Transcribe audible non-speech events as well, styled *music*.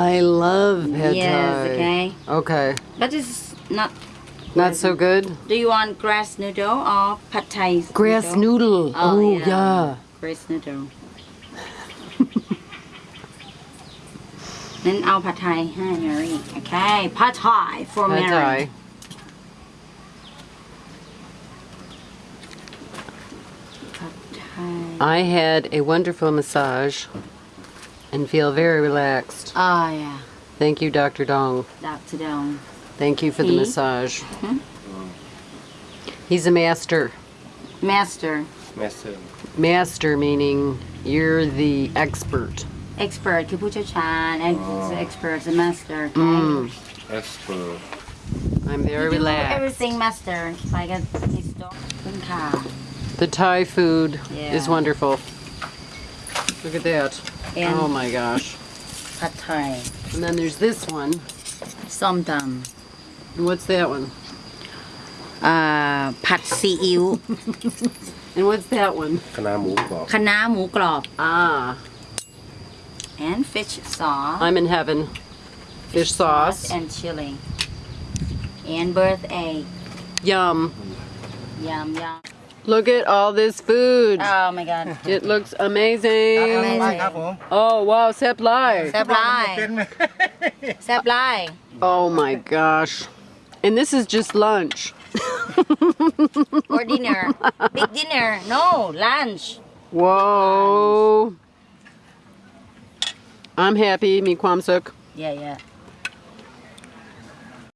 I love pad yes, thai. okay. Okay. But it's not... Not so good? Do you want grass noodle or pad thai? Grass noodle. noodle. Oh, oh yeah. yeah. Grass noodle. *laughs* then I'll pad thai. Mary. Okay, pad thai for pad Mary. Pad thai. I had a wonderful massage and feel very relaxed. Oh, yeah. Thank you, Dr. Dong. Dr. Dong. Thank you for the massage. Mm -hmm. He's a master. Master. Master. Master meaning you're the expert. Expert. You chan and oh. expert, the master. Okay? Mm. Expert. I'm very you relaxed. everything master. Like a, the Thai food yeah. is wonderful. Look at that. And oh my gosh. Pad Thai. And then there's this one. Som Tam. And what's that one? Uh, pad Si Iu. *laughs* and what's that one? Kana Mu Grob. Kana Mu Grob. Ah. And fish sauce. I'm in heaven. Fish, fish sauce. sauce. And chili. And birthday. Yum. Yum, yum. Look at all this food. oh my god It looks amazing. Amazing. ครับผม Oh wow, Sep Live. แซ่บไลาย เป็นไหม แซ่บไลาย Oh my gosh. And this is just lunch. *laughs* or dinner big dinner no lunch Whoa. I'm happy, mi kwam suk. yeah yeah